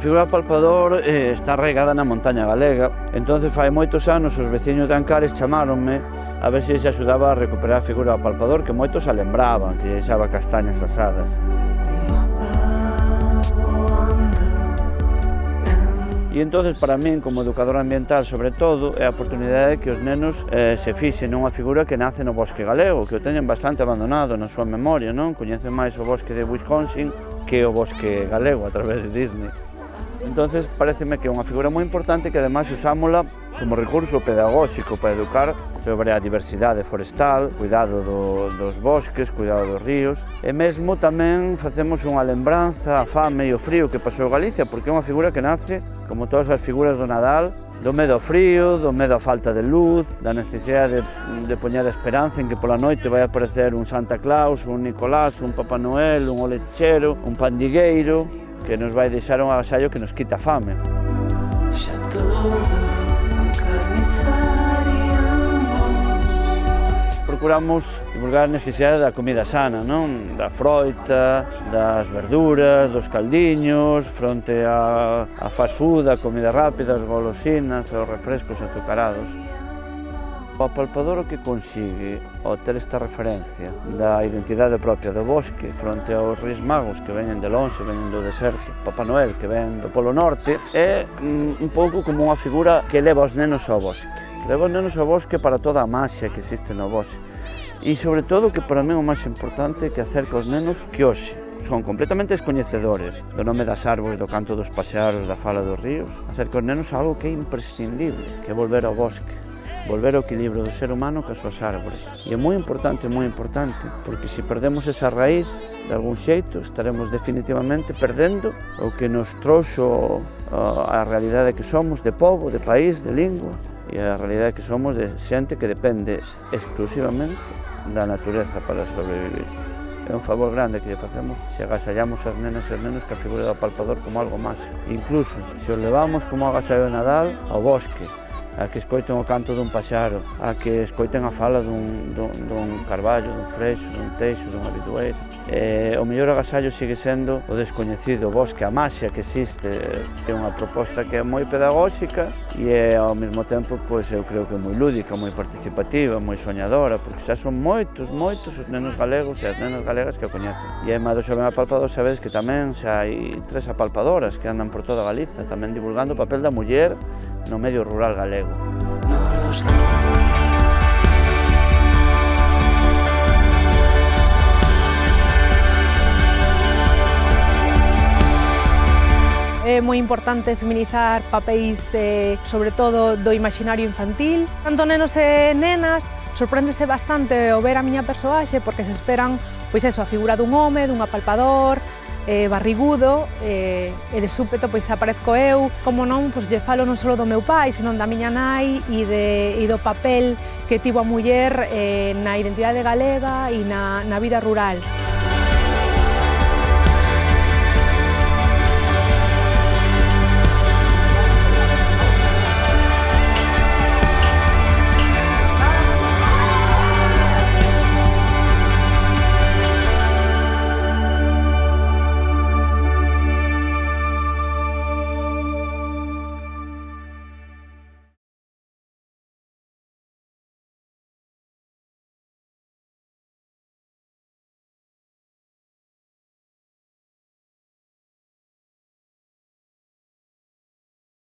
figura do palpador eh, está regada na montaña galega, entonces fai moitos anos os veciños de Ancares chamáronme a ver se se axudaba a recuperar a figura do palpador que moitos a lembraban, que deixaba castañas asadas. E entonces para min, como educador ambiental, sobre todo, é a oportunidade que os nenos eh, se fixen unha figura que nace no bosque galego, que o teñen bastante abandonado na súa memoria, non? Coñecen máis o bosque de Wisconsin que o bosque galego a través de Disney. Entonces, pareceme que é unha figura moi importante que ademais usámola como recurso pedagóxico para educar sobre a diversidade forestal, cuidado do, dos bosques, cuidado dos ríos. E mesmo tamén facemos unha lembranza a fame e o frío que pasou Galicia porque é unha figura que nace, como todas as figuras do Nadal, do medo ao frío, do medo á falta de luz, da necesidade de, de poñer a esperanza en que pola noite vai aparecer un Santa Claus, un Nicolás, un Papá Noel, un olechero, un pandigueiro, que nos vai deixar un agasallo que nos quita fame. Xa todo Procuramos divulgar a necesidade da comida sana, non? da froita, das verduras, dos caldiños, fronte a, a fast food, a comida rápida, as golosinas, os refrescos azucarados. O palpador o que consigue ao ter esta referencia da identidade propia do bosque fronte aos reis magos que veñen de longe, veñen do deserto, Papá Noel que ven do Polo Norte, é mm, un pouco como unha figura que leva os nenos ao bosque. Leva os nenos ao bosque para toda a máxia que existe no bosque. E sobre todo que para mí o máis importante é que acerca os nenos que hoxe son completamente descoñecedores do nome das árbores, do canto dos pasearos, da fala dos ríos. Acerca os nenos algo que é imprescindible, que é volver ao bosque, volver ao equilibrio do ser humano que as súas árbores. E é moi importante, moi importante, porque se perdemos esa raíz, de algún xeito, estaremos definitivamente perdendo o que nos trouxo uh, a realidade que somos de povo, de país, de lingua, e a realidade que somos de xente que depende exclusivamente da natureza para sobrevivir. É un favor grande que lle facemos se agasallamos as nenas e os nenos que a figura do palpador como algo máis. Incluso, se os levamos como agasallo de Nadal ao bosque, a que escoiten o canto dun paxaro, a que escoiten a fala dun, dun, dun carballo, dun freixo, dun teixo, dun habitueiro. Eh, o mellor agasallo sigue sendo o descoñecido o bosque, a maxia que existe. É unha proposta que é moi pedagóxica e é ao mesmo tempo, pois, eu creo que moi lúdica, moi participativa, moi soñadora, porque xa son moitos, moitos os nenos galegos e as nenas galegas que o coñecen. E además do Xoven Apalpador sabedes que tamén xa hai tres apalpadoras que andan por toda Galiza, tamén divulgando o papel da muller no medio rural galego. É moi importante feminizar papéis, eh, sobre todo, do imaginario infantil. Tanto nenos e nenas, sorpréndese bastante o ver a miña persoaxe porque se esperan pois eso, a figura dun home, dun apalpador, eh, barrigudo eh, e de súpeto pois aparezco eu. Como non, pois lle falo non só do meu pai, senón da miña nai e, de, e do papel que tivo a muller eh, na identidade galega e na, na vida rural.